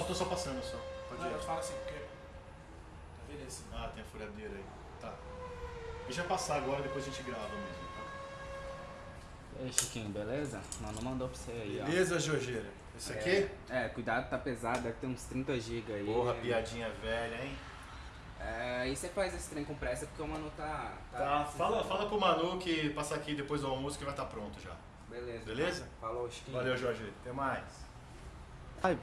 só tô só passando só. Pode Não, ir. eu falo assim, porque. Tá vendo esse? Ah, tem a furadeira aí. Tá. Deixa passar agora, depois a gente grava mesmo, tá? E aí, Chiquinho, beleza? Mano, mandou pra você aí, ó. Beleza, Jorgeira? Esse aqui? É, cuidado, tá pesado, deve ter uns 30 GB aí. Porra, piadinha velha, hein? É, aí você faz esse trem com pressa porque o mano tá. Tá, fala, fala pro Manu que passar aqui depois do almoço que vai estar pronto já. Beleza. Beleza? Falou, Chiquinho. Valeu, Jorge. Até mais. Ai,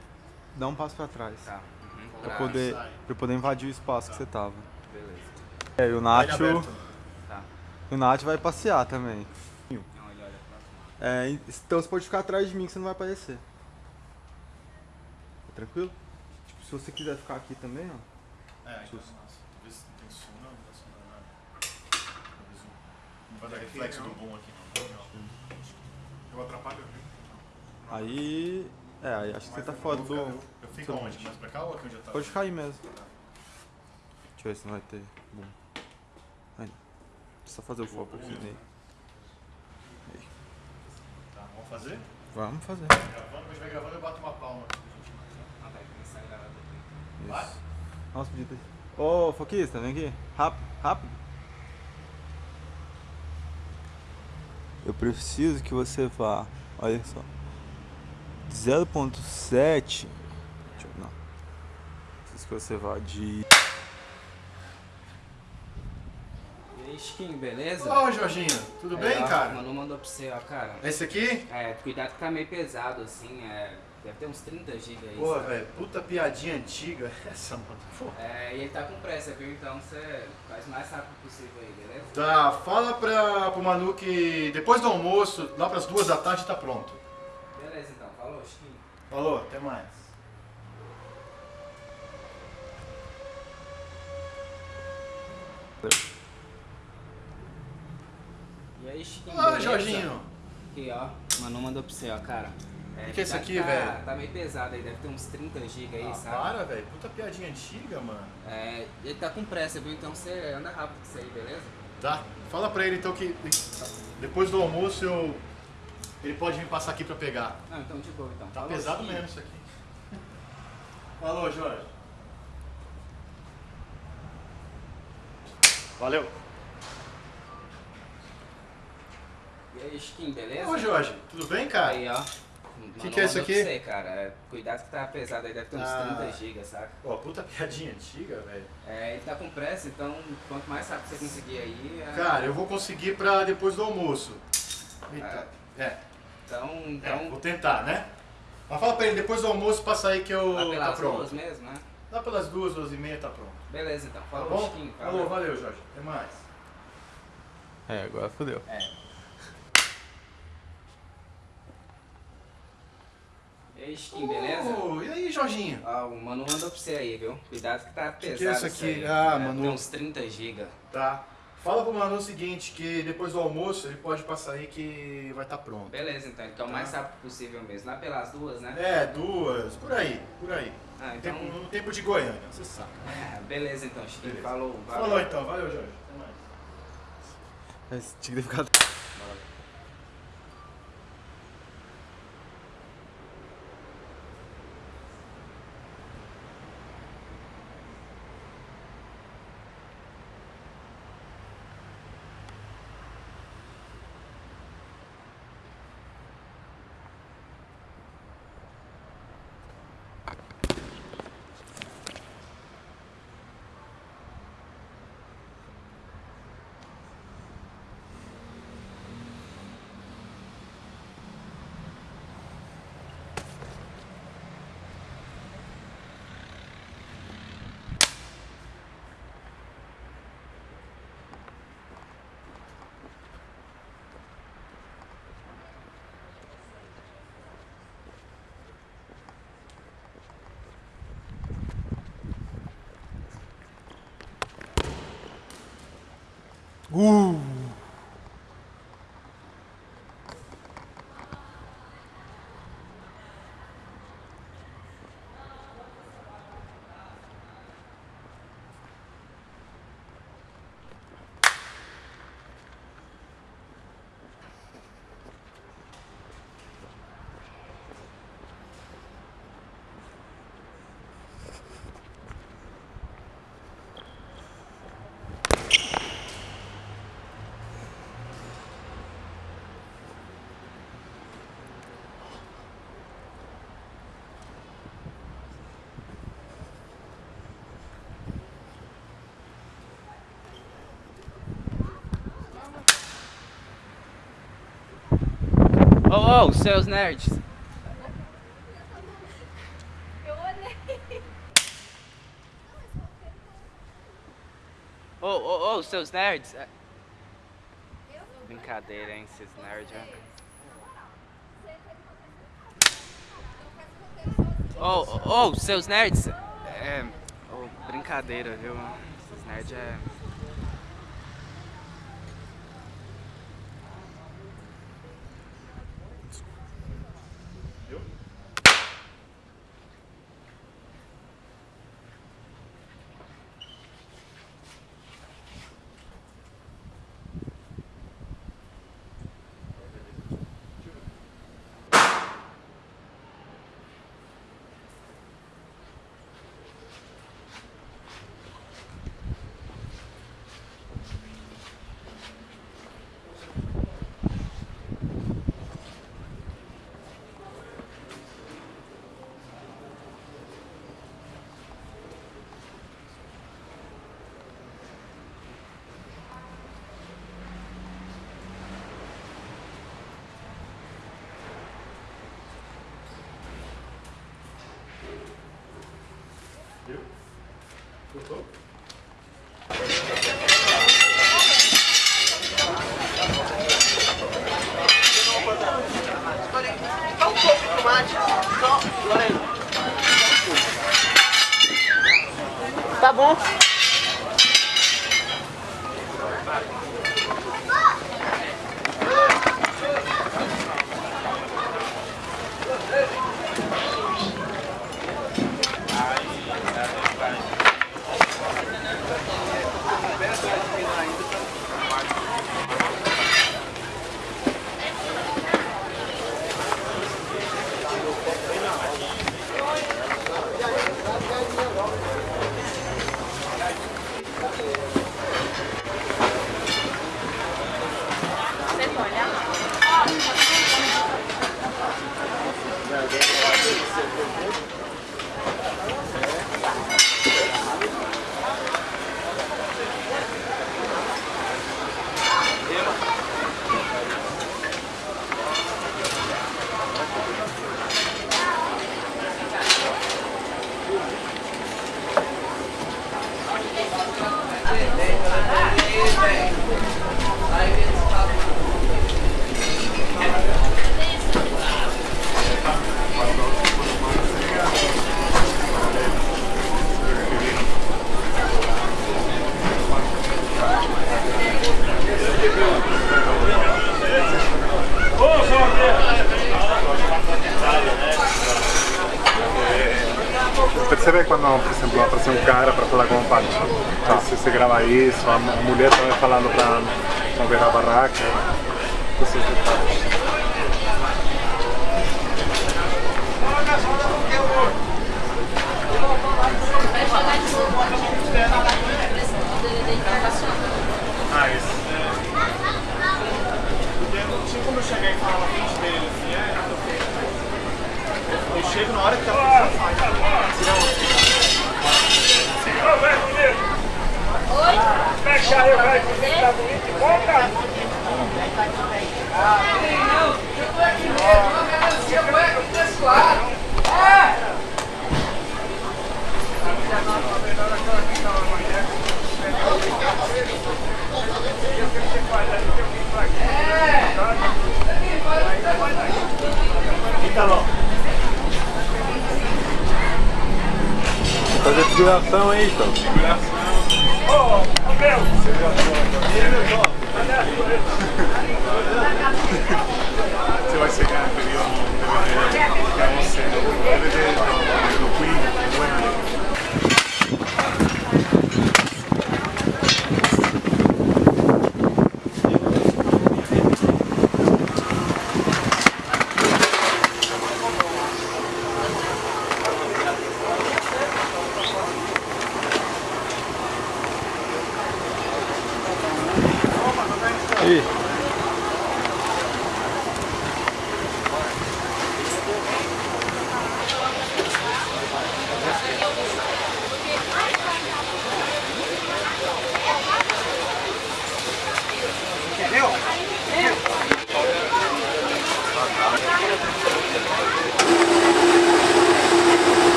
dá um passo pra trás. Tá. Uhum. Pra Tá, poder, pra eu poder invadir o espaço que você tava. Beleza. É, e o Vai Nacho. Tá. O Nath vai passear também. Não, olha, olha pra É, então você pode ficar atrás de mim que você não vai aparecer. Tá tranquilo? Tipo, se você quiser ficar aqui também, ó. É, então, nossa, talvez não tem som, não, não tá som nada. Talvez um- Não vai dar reflexo do boom aqui, não. Eu atrapalho, viu? Aí. É, aí acho que você tá fora do. Eu fico aonde? Mais pra cá ou aqui onde eu tava? Pode ficar aí mesmo. Deixa eu ver se não vai ter. Bom. Aí. Só fazer o foco aqui nele. Tá, vamos fazer? Vamos fazer. Gravando, gente vai gravando eu bato uma palma. Ah, vai começar a gravar depois. Vai? Isso. Nossa, podia ter. Ô, Foquista, vem aqui. Rápido, rápido. Eu preciso que você vá. Olha só. 0.7. Deixa eu. Não. Preciso que você vá de. E aí, Chiquinho, beleza? Ô, Jorginho, tudo É, bem, ó, cara? O Manu mandou pra você, ó, cara. Esse aqui? É, cuidado que tá meio pesado, assim, é. Deve ter uns 30 GB aí. Pô, velho, puta piadinha antiga essa, mano. Pô. É, e ele tá com pressa, viu? Então você faz o mais rápido possível aí, beleza? Tá, fala pra, pro Manu que depois do almoço, lá pras duas da tarde, tá pronto. Falou, até mais. E aí, Chiquinho, Ah? Jorginho. Aqui, ó. Manu mandou pra você, ó, cara. É, O que é isso tá- aqui, tá- velho? Tá meio pesado aí, deve ter uns 30 GB aí, Ah, sabe? para, velho. Puta piadinha antiga, mano. É, ele tá com pressa, viu? Então você anda rápido com isso aí, beleza? Tá? Fala pra ele então que depois do almoço eu. Ele pode vir passar aqui pra pegar. Não, então de boa, então. Tá Falou, pesado Chiquinho. mesmo isso aqui. Falou, Jorge. Valeu. E aí, Chiquinho, beleza? Ô, Jorge, tudo bem, cara? Aí, ó. Que que é isso aqui? Pra você, cara. É, Cuidado que tá pesado aí, deve ter uns Ah. 30 GB, saca? Pô, puta piadinha antiga, velho. É, ele tá com pressa, então quanto mais rápido você conseguir aí. é- Cara, eu vou conseguir pra depois do almoço. Eita. É, Então, é, então vou tentar, né? Mas fala pra ele, depois do almoço passa aí que eu. lá Tá pelas pronto. duas mesmo, né? Lá pelas duas, duas e meia tá pronto. Beleza, então. Tá Falou, bom? Chiquinho. Falou, valeu, Jorge. Até mais. É, agora fodeu. É. E aí, Chiquinho, beleza? Ô, e aí, Jorginho? Ó, o Manu mandou pra você aí, viu? Cuidado que tá pesado. que é isso aqui? aí. Ah, É, Manu. Tem uns 30 GB. Tá. Fala pro Manu o seguinte, que depois do almoço ele pode passar aí que vai estar pronto. Beleza, então. Então, o Tá. mais rápido possível mesmo. Lá pelas duas, né? É, duas, por aí, por aí. Ah, então. Tempo, no tempo de Goiânia, você sabe. É, beleza, então, Chiquinho. Beleza. Falou, valeu. Falou então, valeu, Jorge. Até mais. Tinha que ter ficado. Ô, ô, seus nerds. Eu olhei. Ô, ô, ô, seus nerds. Brincadeira, hein, esses nerds. ó. Ô, ô, ô, seus nerds. É. ô, brincadeira, viu? Esses nerds é. sidewalk Configuração aí, então. Configuração. Ô, oh, meu! Você vai chegar no período do DVD, do Queen.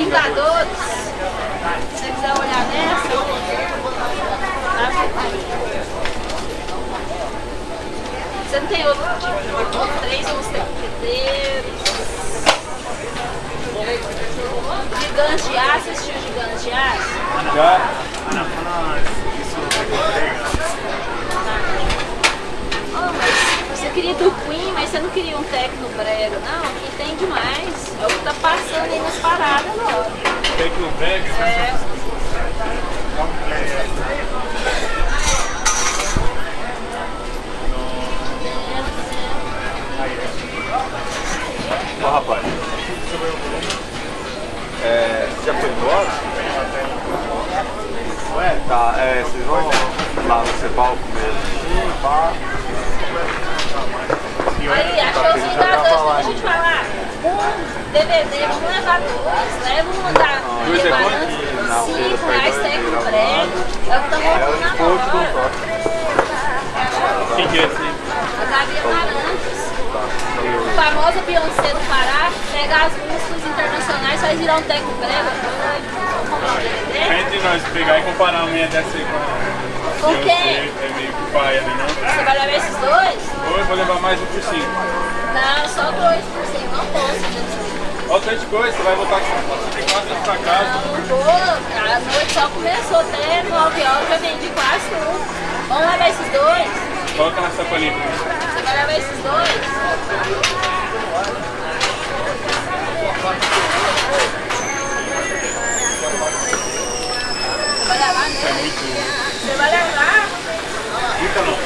Vingadores. Se você quiser olhar nessa, tá? você não tem outro tipo de três mosqueteiros. Gigantes de aço, assistiu Gigantes de aço? Já. queria do Queen, mas você não queria um Tecno brega. Não, aqui tem demais. É o que tá passando aí nas paradas agora. Tecno brega? É. Ó, oh, rapaz. É, já foi embora? Ué, tá, é, vocês vão lá no Cepal comer. Sim, pá achou os Vingadores, deixa eu te falar. Um DVD, vamos levar dois, leva um da Dois é quanto? Cinco reais, tem com prego. É o que voltando na moda. Quem que é esse aí? A Gabi Amarantos. A famosa Beyoncé do Pará, pega as músicas internacionais, faz virar um teco prego. Vamos comprar um DVD? Entre nós pegar e comparar a minha dessa aí com a Beyoncé, quem? É meio que paia, né não? Você vai levar esses dois? Ou eu vou levar mais um por cinco. Não, só dois por cento, não posso. gente. Olha o tanto de coisa, você vai voltar tem quase pra casa. Não, não vou. A noite só começou até 9 horas, já vendi quase tudo. Vamos levar esses dois? Coloca na sacolinha. Você vai levar esses dois? Vai levar mesmo? Você vai levar? Ítalo,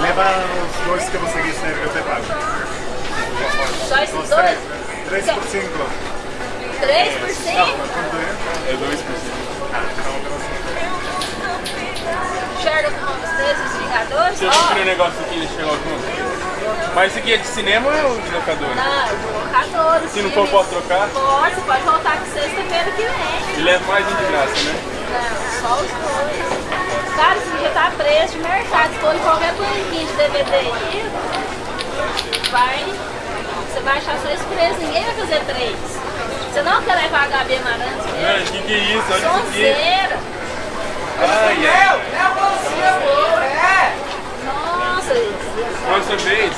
leva os dois que você quiser que eu te pago. Só esses Os dois? três. Três por cinco. 3 por 100? Quanto é? É dois por cinco. Sherlock Holmes 3, os Vingadores? Você viu aquele negócio aqui de Sherlock Holmes? Mas esse aqui é de cinema ou é de locadora? Não, Vingadores. Se não for, posso trocar? Pode, você pode voltar com sexta-feira que vem. E leva mais um de graça, né? Não, só os dois. Cara, esse já tá preço de mercado. Se em qualquer banquinho de DVD aí, vai. Você vai achar só esse preço. Ninguém vai fazer três. Você não quer levar a Gabi Amarantos Mano, mesmo? o que, que é isso? Olha isso. Sonzeira. Ai, ai. Nossa, Próxima vez,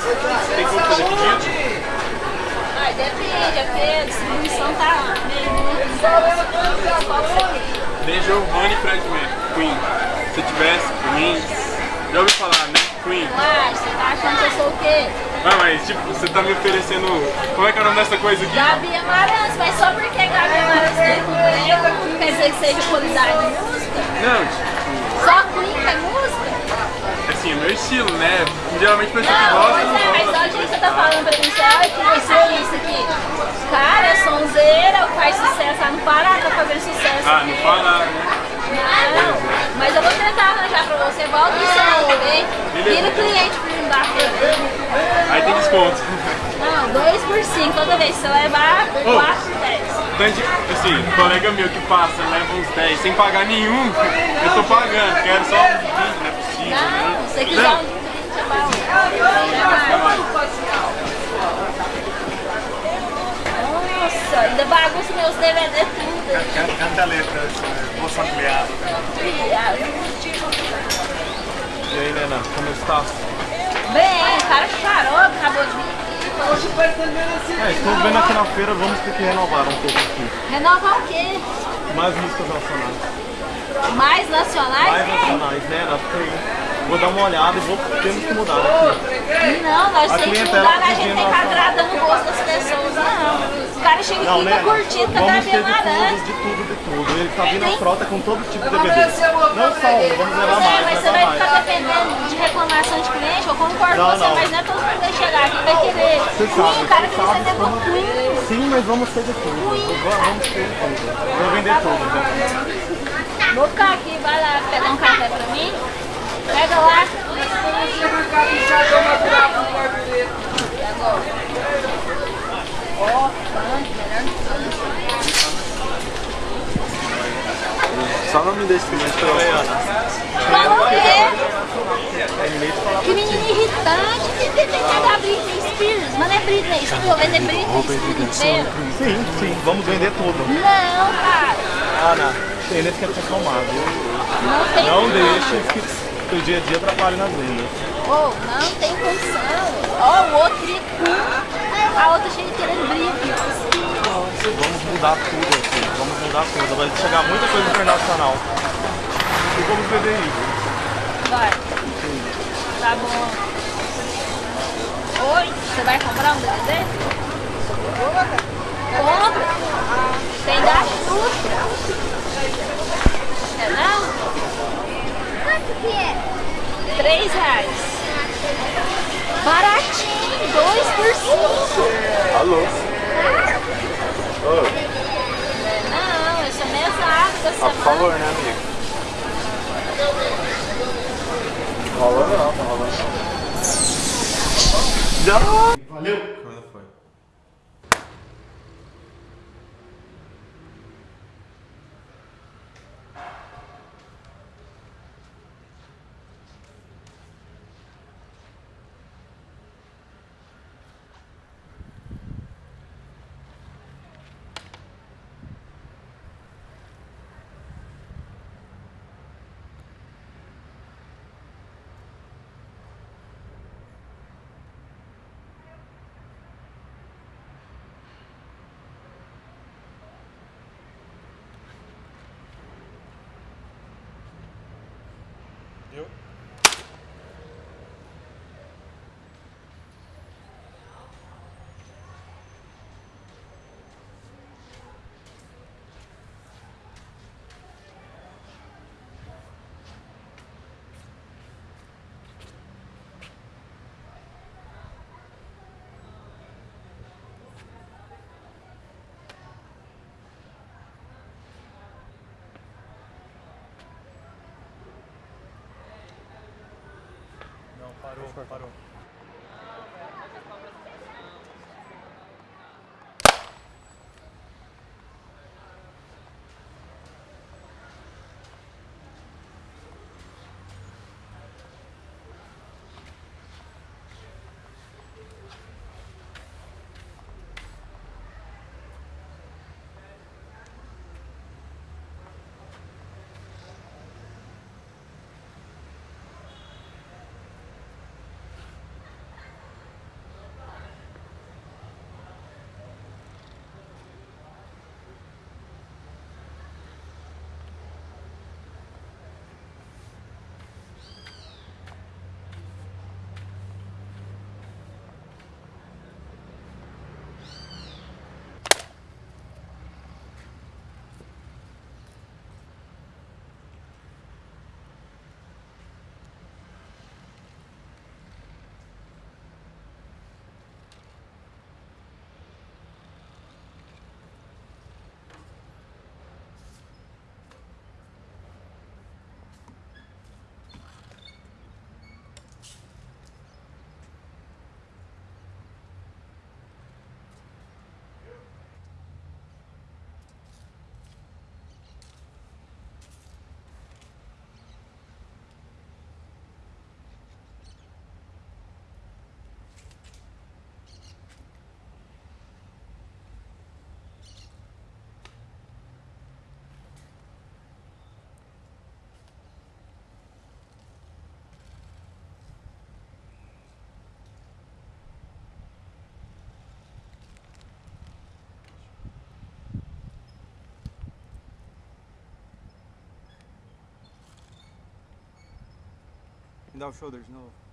tem como fazer pedido? ai, depende, é porque a distribuição tá meio Giovanni e Fred Mercury. Queen. Se tivesse, Queen. Já ouviu falar, né? Queen. Uai, você tá achando que eu sou o quê? Ah, mas tipo, você tá me oferecendo. Como é que é o nome dessa coisa aqui? Gabi Amarantos, mas só porque Gabi Amarantos tem prego, não quer dizer que seja qualidade de música? Não, tipo, Só Queen que é música? assim, é meu estilo, né? Geralmente pessoa que Não, pois não é, mas gosta. olha o que você tá falando pra mim, você olha que isso aqui, isso aqui. Cara, é sonzeira, faz sucesso lá no Pará, tá fazendo sucesso Ah, aqui. não fala, né? Não, mas eu vou tentar arranjar pra você, volta e você bem? Vira o cliente pra mim da feira. Aí tem desconto. Não, 2 por 5, toda vez que você levar, 4 por 10. Tanto de, assim, colega meu que passa, leva uns 10 sem pagar nenhum, eu tô pagando, quero só um de 20, não é possível, Não, né? se você quiser um de 30, é bom. Nossa, ainda bagunça meus DVD tudo. Canta, canta a letra, eh, voz ampliada. E aí, Nena, como está? Bem, o cara parou, acabou de vir. É, estou vendo aqui na feira, vamos ter que renovar um pouco aqui. Renovar o quê? Mais músicas nacionais. Mais nacionais? Mais nacionais, né? Nós tem- Vou dar uma olhada e vou temos que mudar aqui. Não, nós A temos que mudar, a gente tem que a- agradar no gosto das pessoas, não. O cara chega Não, aqui e né? tá curtindo, tá Vamos Gabi ter de tudo, de tudo, de tudo. Ele tá vindo a frota com todo tipo de DVD. Não só um, vamos levar Pois é, mais, mas você vai mais. ficar dependendo de reclamação de cliente, eu concordo Não, com você, não. mas não é todo mundo que chegar aqui vai querer. Você sabe, o cara você como- com Queen. Sim, mas vamos ter de tudo. Vamos ter de tudo. Vou vender tudo. né? Vou ficar aqui, vai lá pegar um café pra mim. Pega lá. Só não me deixe mais pra Ana. Falou o quê? Que menino irritante. Tem que pegar Britney Spears. Mas não é Britney Spears, vou vender Britney Spears inteiro. Sim, sim, vamos vender tudo. Não, cara. Ana, eles querem te acalmar, viu? Não tem Não condição. deixe que o dia a dia atrapalhe nas vendas. Oh, não tem condição. Ó, o outro Queen. A outra cheia querendo Britney. Vamos mudar tudo aqui, vamos mudar tudo. Vai chegar muita coisa internacional. E vamos vender isso. Vai. Tá bom. Oi, você vai comprar um DVD? Compra. Tem da Xuxa. É não? Quanto que é? Três reais. Baratinho, dois por cinco. Alô? Não, esse é mesado da Ah, por semana. favor, né, amigo? Rola não, tá rolando não. Valeu! Quando foi? Deu? Não, parou, parou. Me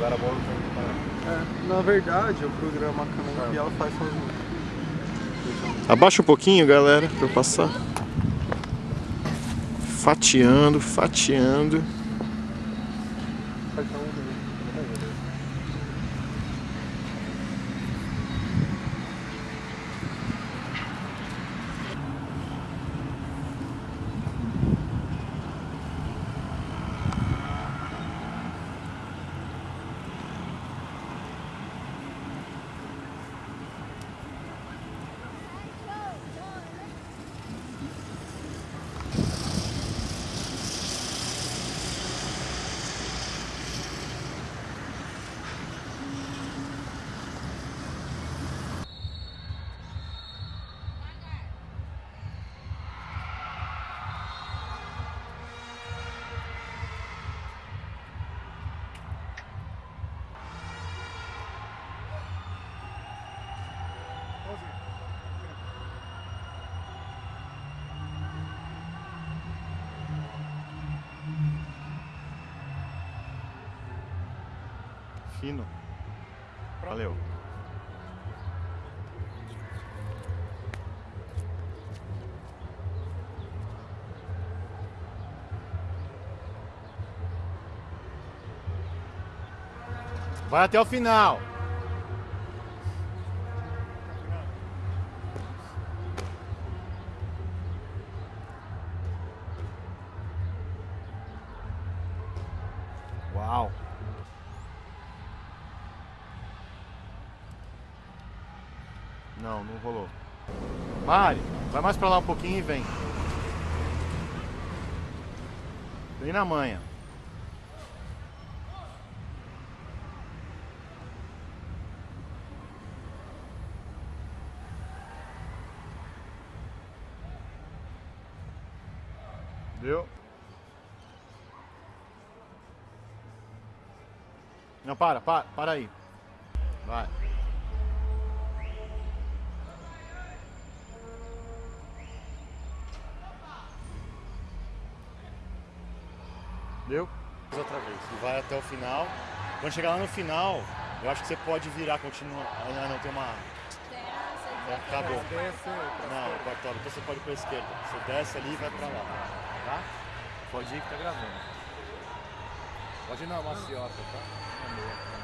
agora vamos é, Na verdade, o programa Caminho Bial faz sozinho. Abaixa um pouquinho, galera, pra eu passar. Fatiando, fatiando. Vai até o final. Uau. Não, não rolou. Mari, vai mais pra lá um pouquinho e vem. Vem na manha. Deu? Não, para, para, para aí. Vai. Deu? Outra vez. E vai até o final. Quando chegar lá no final, eu acho que você pode virar, continuar. Ah, não, tem uma. Já acabou. Não, Bartolo, então você pode ir pra esquerda. Você desce ali e vai pra lá. Tá? Pode ir que tá gravando. Pode ir na maciota, tá? Aí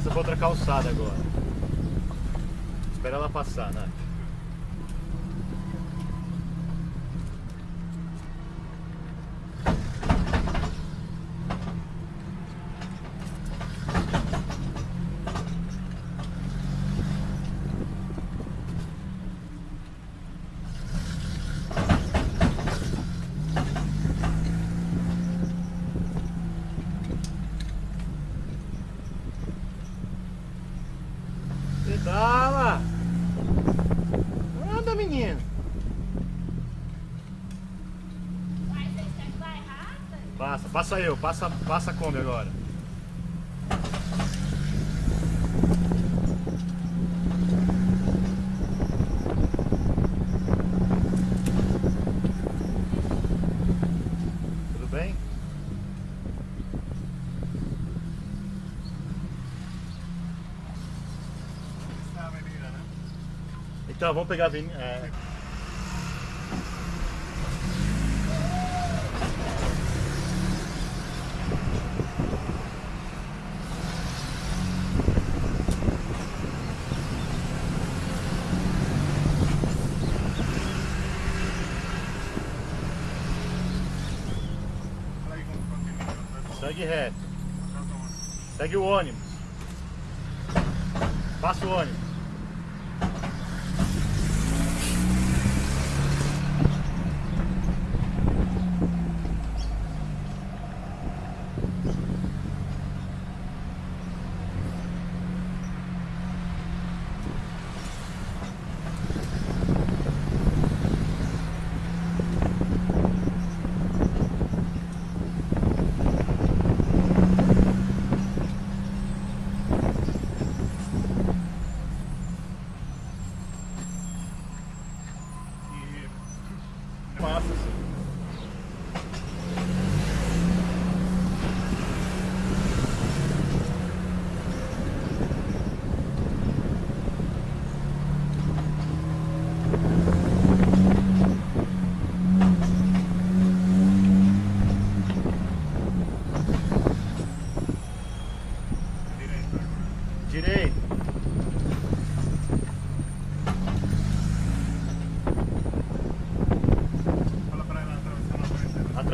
passa pra outra calçada agora. Espera ela passar, né? Pedala! Anda, menino! Passa, passa passa, a Kombi agora. Tudo bem? Então, vamos pegar a. Segue reto. Segue o ônibus. Passa o ônibus.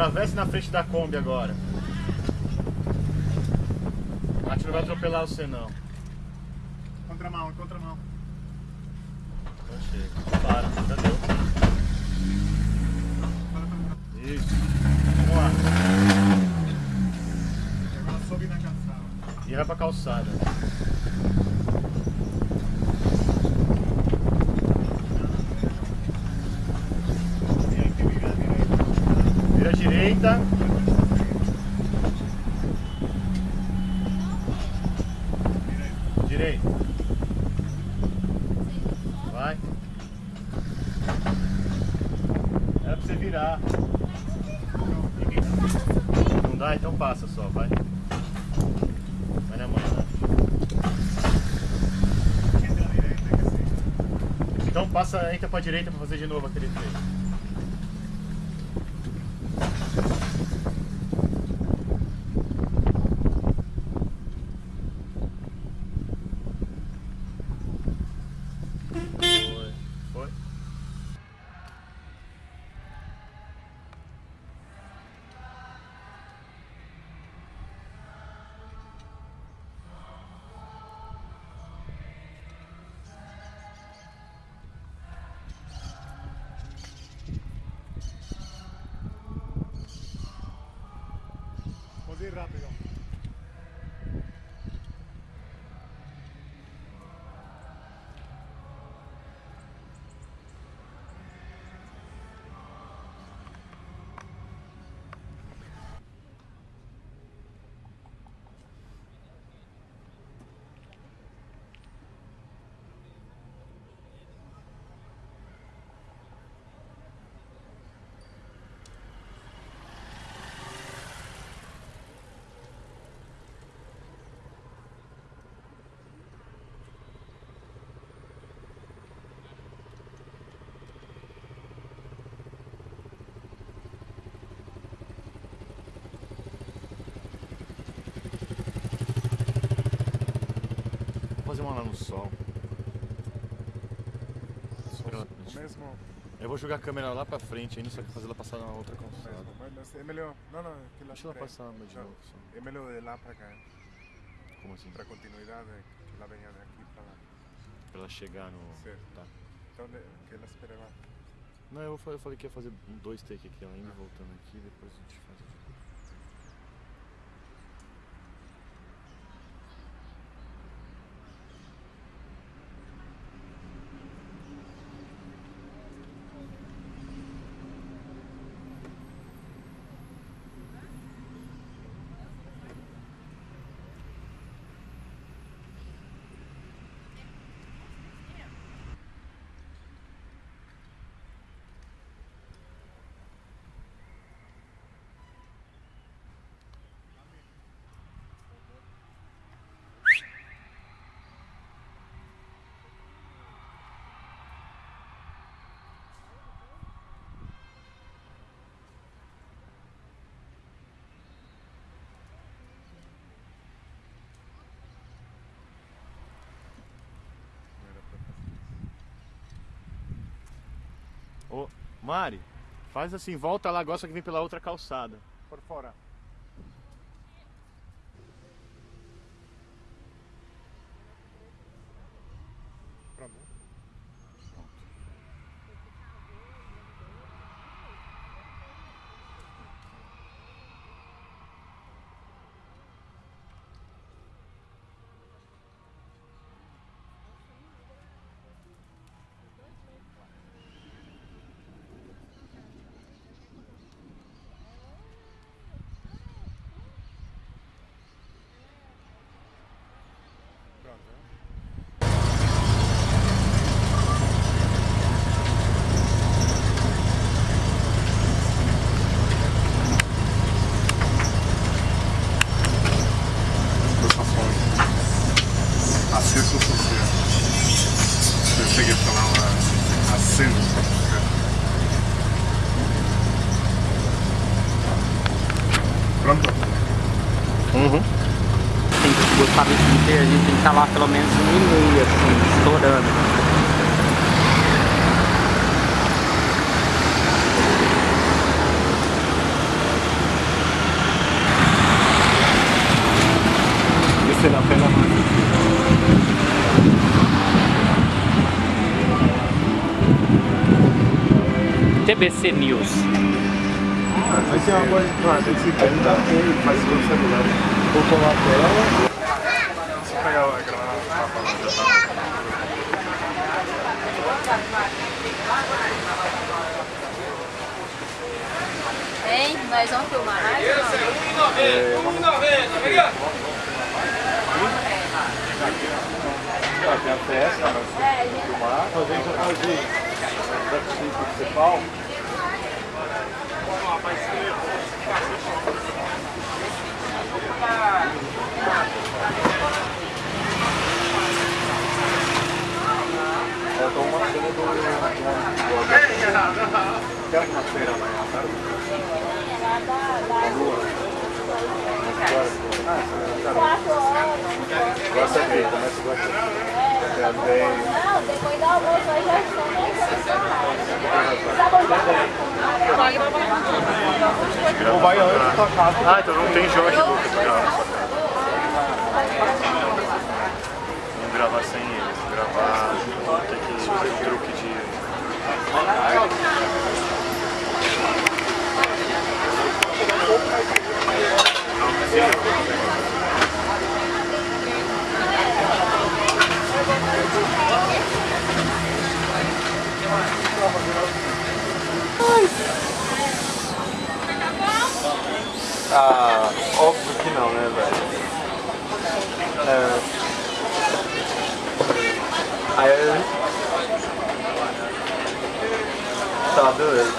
Atravesse na frente da Kombi agora. A gente não vai atropelar você não. Contramão, contramão. Então chega. Para, já deu. Isso. Vamos lá. E agora sobe na calçada. E vai pra calçada. E aí que vira à direita. Vira à direita. Direita. Vai. Era pra você virar. Não dá? Então passa só, vai. Vai na manhã. Sim. Então passa, entra pra direita pra fazer de novo aquele trecho. Foi. Foi. Pode ir rápido. Vou fazer uma lá no sol. Mesmo, Eu vou jogar a câmera lá pra frente ainda, só que fazer ela passar na outra calçada. mesmo. É melhor. Não, não, que lá Deixa ela passar de novo. só. É melhor de lá para cá. Como assim? Para continuidade, que ela venha de aqui para lá. Pra ela chegar no. Certo. Tá. Então, que ela espere lá. Não, eu fa- eu falei que ia fazer dois takes aqui, ela indo e voltando aqui, depois a gente faz. Não era para fazer isso. Ô, Mari, faz assim, volta lá só que vem pela outra calçada. Por fora. Pronto? Uhum. Tem que gostar desse vídeo, a gente tem que estar lá pelo menos um e meio, assim, estourando. Esse era pena TBC News. Mas tem uma coisa, claro, tem que se perguntar faz com o celular. Vou colar a tela. Se eu pegar a gravar na já tá. Hein? Nós vamos filmar mais ou não? Já tem a festa, nós temos É, que gente. filmar. Fazer um jornalzinho. Principal. Faltou uma cena do. Aquela que na feira amanhã, sabe? Lá da, da Ah, essa é a quatro horas. De começa a gostar. Não, depois do almoço aí já estão Ou vai antes da casa. Ah, então não tem Jorge Lucas pra gravar na sua casa. Vamos gravar sem eles, gravar. Tem que fazer truque de. Não, sim. Ah, óbvio que não, né, velho? É. Aí. Tá, beleza.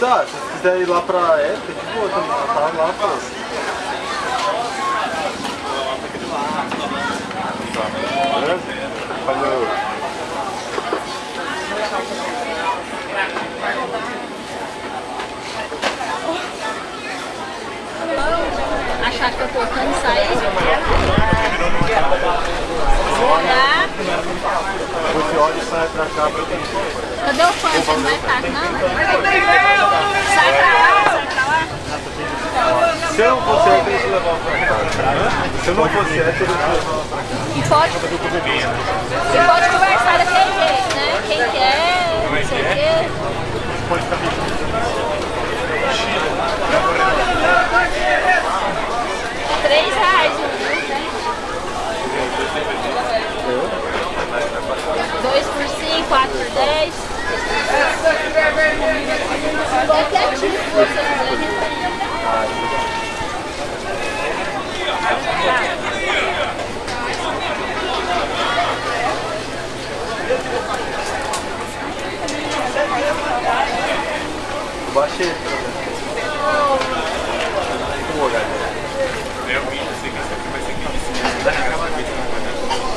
Tá, se você quiser ir lá pra época, de boa também, ela tá lá, pô. Tá, beleza? Valeu. Achar que eu tô tocando isso aí? Olhar. Você olha e sai pra cá pra dentro. Cadê o fã? Você não vai ficar aqui, não? Sai pra lá, sai pra lá. Se eu não fosse eu, eu teria que levar pra cá. Se eu não fosse eu, eu teria que levar pra cá. E pode, e pode conversar daquele jeito, né? Quem quer, não sei o quê. Três reais um, né? Dois por cinco, quatro por dez. Qualquer tipo que você quiser. Baixei.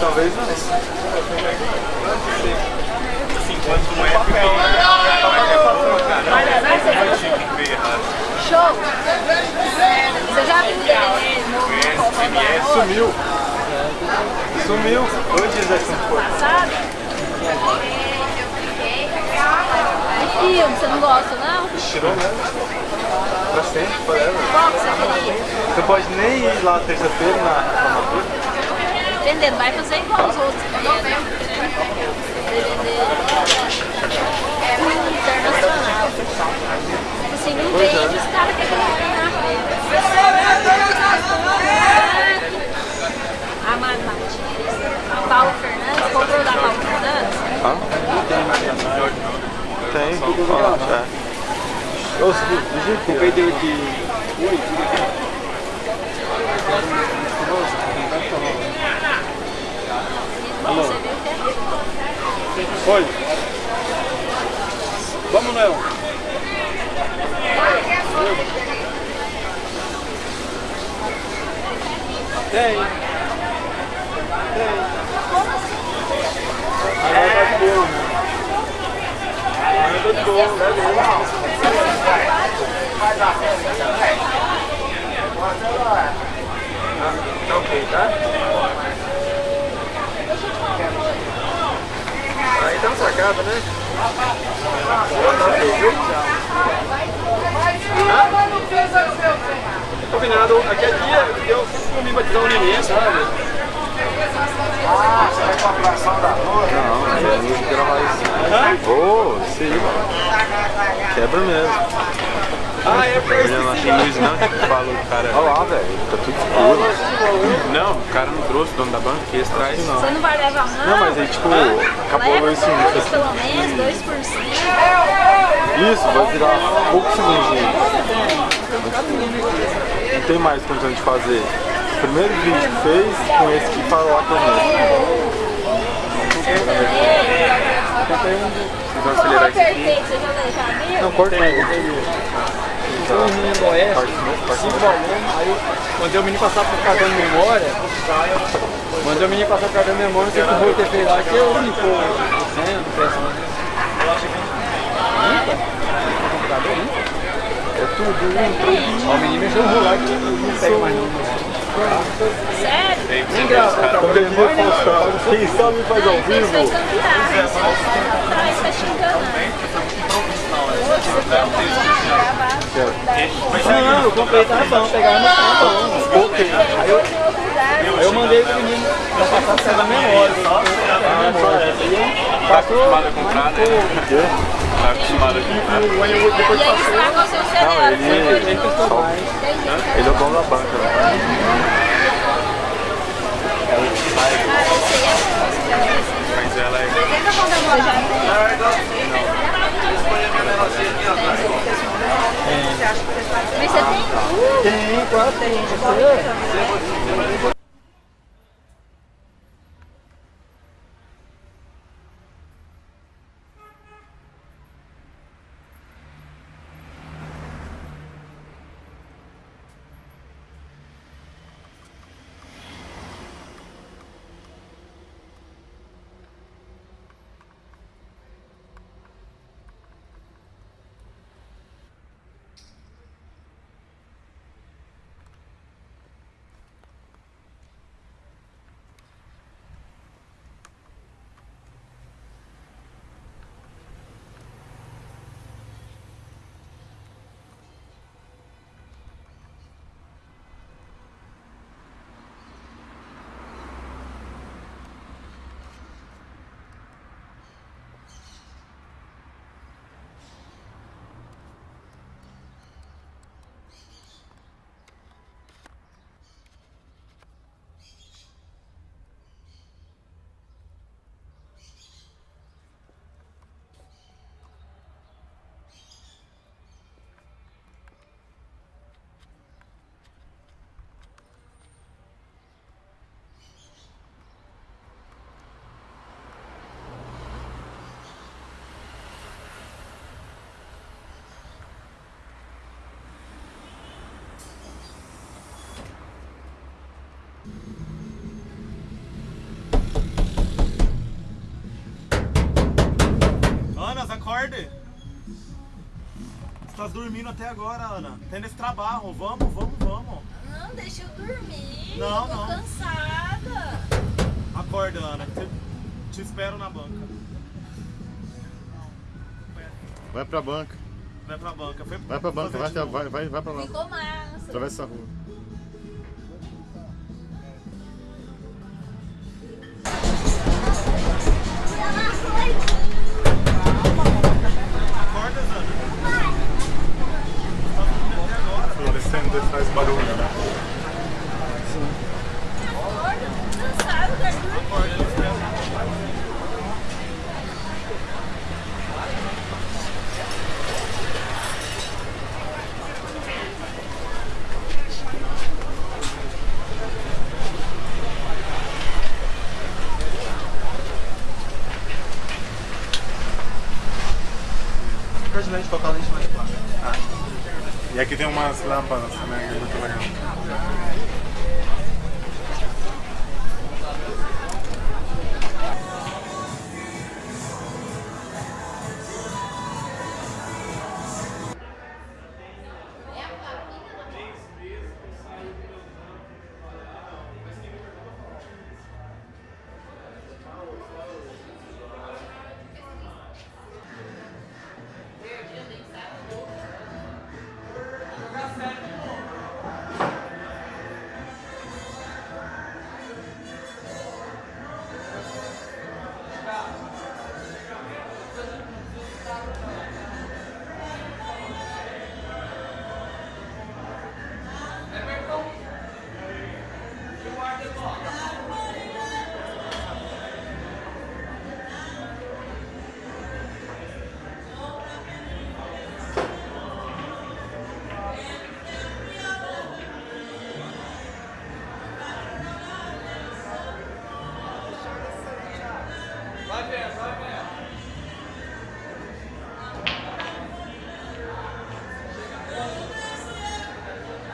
Talvez não. Show! Você já viu o DVD novo? Sumiu. Sumiu. Antes dessa coisa. Passado? E filme, você não gosta não? Tirou mesmo. Pra sempre, forever. Qual que você queria? Você pode nem ir lá terça-feira na formatura. Entendendo? Vai fazer igual os outros internacional. Se não vende, os caras têm que ganhar. A Paulo Fernandes, comprou da Paulo Fernandes? Ah, tem. Tem, tudo lá, é. Eu comprei de 8 Alô. Você viu o que é? Oi. Vamos, Léo. Tem. Tem. Agora tá de boa, né? Agora tá de boa, né? Tá ok, tá? Sacada, né? Combinado, aqui é dia, eu comi batizar o neném, sabe? Ah, você vai com a atração da rua? Não, é luz gravar isso. Ô, mano. Quebra mesmo. Ah, é pra isso. Não tem luz não, que falou o cara. Olha lá, velho, tá tudo escuro. Não, o cara não trouxe, o dono da banca, que esse traz. Não. Você não vai levar não? Não, mas aí tipo, acabou a Leva luz sim. pelo menos, dois por cento. Isso, vai virar poucos segundinhos. Não tem mais condição de fazer. O primeiro vídeo que fez com esse que falou lá comigo. Vocês vão acelerar isso aqui? Não, corta mais. Foi um menino do Oeste, cinco alunos, aí eu mandei o menino passar pro cartão de memória, mandei o menino passar pro cartão de memória, não sei o que o Rui ter feito lá, que eu limpou o senha do PS1. Limpa? O computador limpa? É tudo, limpo. Ó, o menino mexeu no rolar que não pego mais não. Sério? Nem gravou, tá? Quando ele for postar, quem sabe faz ao vivo. cambiar. Atrás tá gravar. Não, eu comprei, tava bom, pegava no cartão. Ok. Aí eu, aí eu mandei pro menino pra passar a senha da memória. Tá acostumado a comprar, né? Tá acostumado a comprar. E estragou seu cerebro. Não, ele, ele, só, ele é o dono da banca. né? Mas ela é. Mas você tem. Tem, claro, tem. Ana, acorde! Você tá dormindo até agora, Ana. Tendo esse trabalho. Vamos, vamos, vamos. Não, deixa eu dormir. Não, eu tô não. cansada. Acorda, Ana. Te, te espero na banca. Vai pra banca. Vai pra banca. Foi Vai pra banca, vai, vai, vai, vai pra lá. Ficou massa. Atravessa a rua. Lente mais clara. E aqui tem umas lâmpadas também, é muito legal.